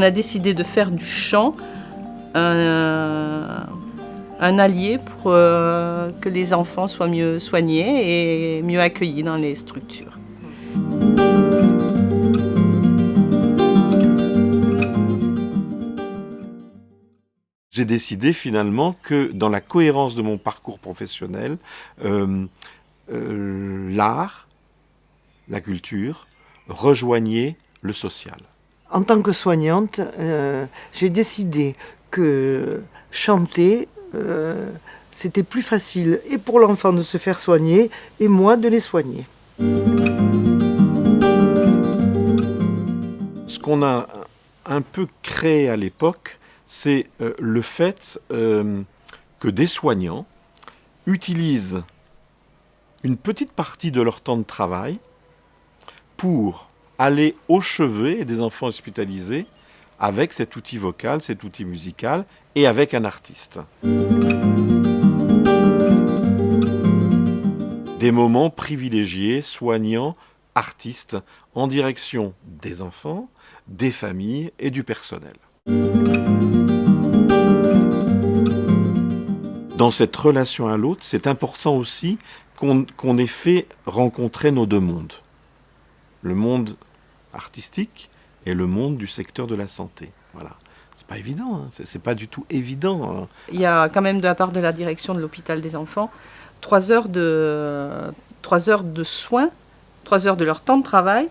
on a décidé de faire du chant un, allié pour euh, que les enfants soient mieux soignés et mieux accueillis dans les structures. J'ai décidé finalement que dans la cohérence de mon parcours professionnel, euh, euh, l'art, la culture, rejoignaient le social. En tant que soignante, euh, j'ai décidé que chanter, euh, c'était plus facile et pour l'enfant de se faire soigner et moi de les soigner. Ce qu'on a un peu créé à l'époque, c'est euh, le fait que des soignants utilisent une petite partie de leur temps de travail pour aller au chevet des enfants hospitalisés avec cet outil vocal, cet outil musical et avec un artiste. Des moments privilégiés, soignants, artistes, en direction des enfants, des familles et du personnel. Dans cette relation à l'autre, c'est important aussi qu'on ait fait rencontrer nos deux mondes. Le monde artistique et le monde du secteur de la santé. Voilà. C'est pas évident, hein. c'est pas du tout évident. Hein. Il y a quand même de la part de la direction de l'hôpital des enfants trois heures de, trois heures de soins, trois heures de leur temps de travail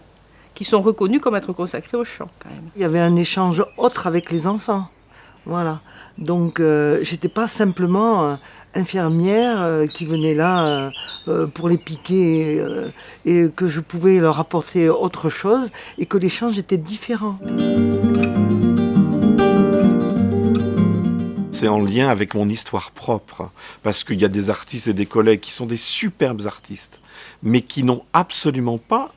qui sont reconnus comme être consacrés au chant quand même. Il y avait un échange autre avec les enfants. Voilà. Donc euh, j'étais pas simplement euh, infirmière euh, qui venaient là euh, euh, pour les piquer et que je pouvais leur apporter autre chose et que l'échange était différent. C'est en lien avec mon histoire propre, parce qu'il y a des artistes et des collègues qui sont des superbes artistes, mais qui n'ont absolument pas,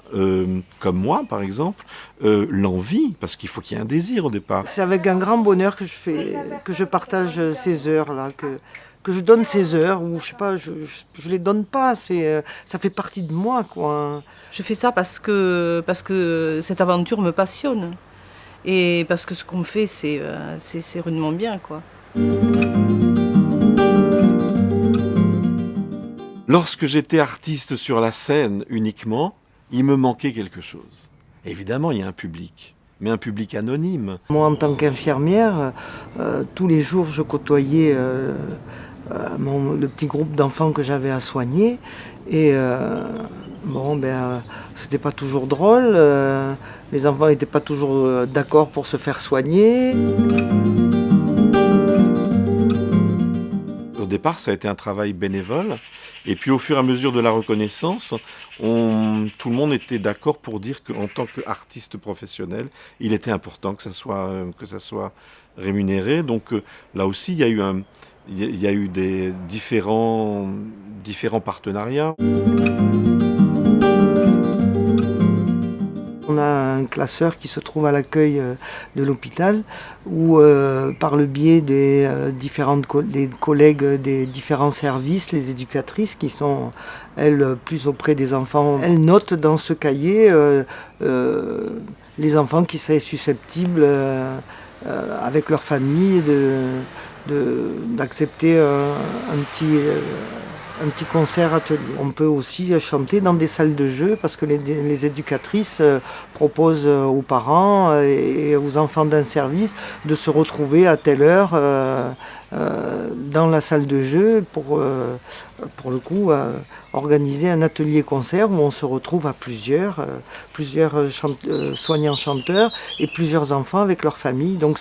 comme moi par exemple, l'envie, parce qu'il faut qu'il y ait un désir au départ. C'est avec un grand bonheur que je, fais, que je partage ces heures-là, que, que je donne ces heures, ou je sais pas, je, je, les donne pas, c'est, euh, ça fait partie de moi, quoi. Je fais ça parce que, parce que cette aventure me passionne. Et parce que ce qu'on fait, c'est, euh, c'est, rudement bien, quoi. Lorsque j'étais artiste sur la scène uniquement, il me manquait quelque chose. Évidemment, il y a un public mais un public anonyme. Moi, en tant qu'infirmière, euh, tous les jours, je côtoyais euh, le petit groupe d'enfants que j'avais à soigner. Et euh, bon, ben, euh, c'était pas toujours drôle. les enfants n'étaient pas toujours d'accord pour se faire soigner. Au départ, ça a été un travail bénévole. Et puis au fur et à mesure de la reconnaissance, on, tout le monde était d'accord pour dire qu'en tant qu'artiste professionnel, il était important que ça soit, que ça soit rémunéré. Donc là aussi, il y a eu un, il y a eu des différents, partenariats. On a un classeur qui se trouve à l'accueil euh, de l'hôpital où, euh, par le biais des euh, différentes des collègues des différents services, les éducatrices qui sont, elles, plus auprès des enfants, elles notent dans ce cahier les enfants qui seraient susceptibles, avec leur famille, de, d'accepter euh, un, petit, euh, un petit concert atelier. On peut aussi chanter dans des salles de jeu parce que les, éducatrices euh, proposent aux parents et aux enfants d'un service de se retrouver à telle heure euh, dans la salle de jeu pour, euh, pour le coup, euh, organiser un atelier-concert où on se retrouve à plusieurs, plusieurs soignants-chanteurs et plusieurs enfants avec leur famille. Donc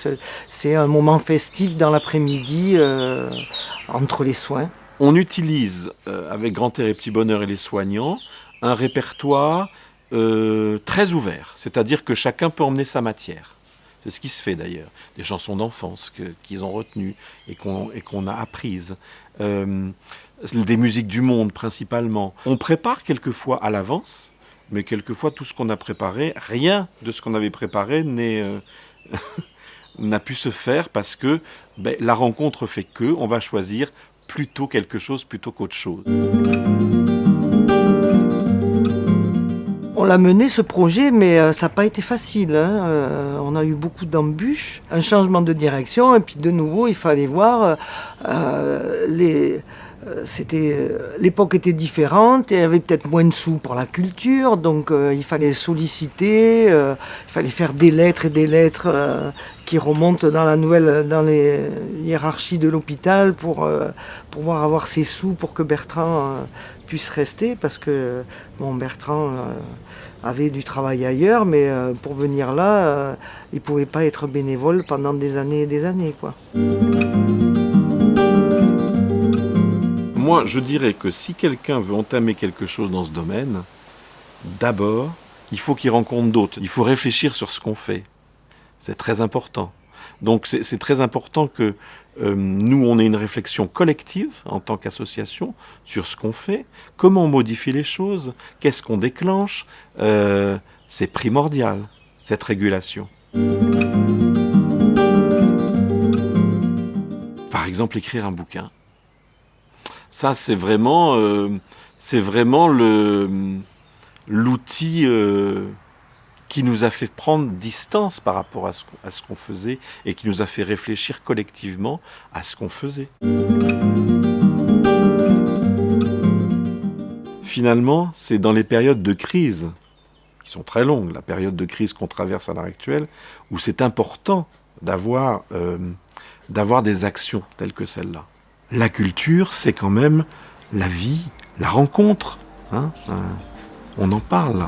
c'est un moment festif dans l'après-midi entre les soins. On utilise, avec Grand Air et Petit Bonheur et les soignants, un répertoire très ouvert, c'est-à-dire que chacun peut emmener sa matière. C'est ce qui se fait d'ailleurs. Des chansons d'enfance qu'ils ont retenues et qu'on a apprises. Euh, des musiques du monde principalement. On prépare quelquefois à l'avance, mais quelquefois tout ce qu'on a préparé, rien de ce qu'on avait préparé euh, n'a pu se faire parce que ben, la rencontre fait que on va choisir plutôt quelque chose plutôt qu'autre chose. On l'a mené ce projet, mais euh, ça n'a pas été facile. hein. Euh, on a eu beaucoup d'embûches, un changement de direction, et puis de nouveau, il fallait voir euh, les. Euh, C'était euh, l'époque était différente, et il y avait peut-être moins de sous pour la culture, donc euh, il fallait solliciter, il fallait faire des lettres et des lettres qui remontent dans la nouvelle, dans les hiérarchies de l'hôpital pour pouvoir avoir ces sous pour que Bertrand puisse rester, parce que bon, Bertrand avait du travail ailleurs, mais pour venir là, il pouvait pas être bénévole pendant des années et des années. Quoi. Moi, je dirais que si quelqu'un veut entamer quelque chose dans ce domaine, d'abord, il faut qu'il rencontre d'autres. Il faut réfléchir sur ce qu'on fait. C'est très important. Donc c'est très important que euh, nous, on ait une réflexion collective en tant qu'association sur ce qu'on fait, comment on modifie les choses, qu'est-ce qu'on déclenche. Euh, c'est primordial, cette régulation. Par exemple, écrire un bouquin. Ça, c'est vraiment, euh, l'outil euh, qui nous a fait prendre distance par rapport à ce, qu'on- faisait et qui nous a fait réfléchir collectivement à ce qu'on faisait. Finalement, c'est dans les périodes de crise, qui sont très longues, la période de crise qu'on traverse à l'heure actuelle, où c'est important d'avoir euh, des actions telles que celle-là. La culture, c'est quand même la vie, la rencontre. hein, euh, on en parle.